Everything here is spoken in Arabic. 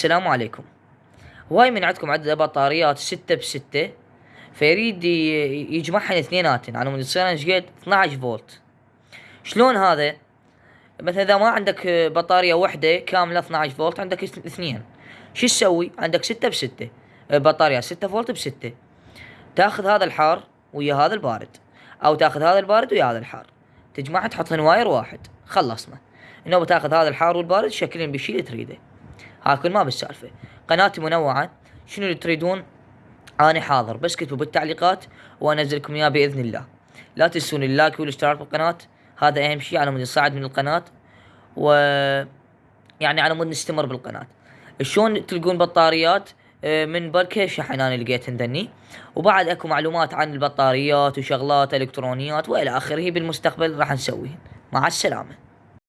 السلام عليكم. هواي من عندكم عدد بطاريات ستة بستة. فيريد يجمعهن اثنيناتن. على مود تصير قد؟ 12 فولت. شلون هذا؟ مثلا إذا ما عندك بطارية وحدة كاملة 12 فولت عندك اثنين. شو تسوي؟ عندك ستة بستة. بطارية ستة فولت بستة. تاخذ هذا الحار ويا هذا البارد. أو تاخذ هذا البارد ويا هذا الحار. تجمعها تحطهن wire واحد. خلصنا. إنه بتاخذ هذا الحار والبارد شكلين بالشي اللي تريده. هاي كل ما بالسالفة. قناتي منوعة. شنو اللي تريدون؟ أنا حاضر. بس اكتبوا بالتعليقات وأنزلكم إياه بإذن الله. لا تنسون ال like والاشتراك بالقناة هذا أهم شي على مود نصعد من القناة. و يعني على مود نستمر بالقناة. شلون تلقون بطاريات؟ آه، من بركة شحن؟ أنا لقيت ذني وبعد أكو معلومات عن البطاريات وشغلات إلكترونيات وإلى آخره. بالمستقبل راح نسويهن. مع السلامة.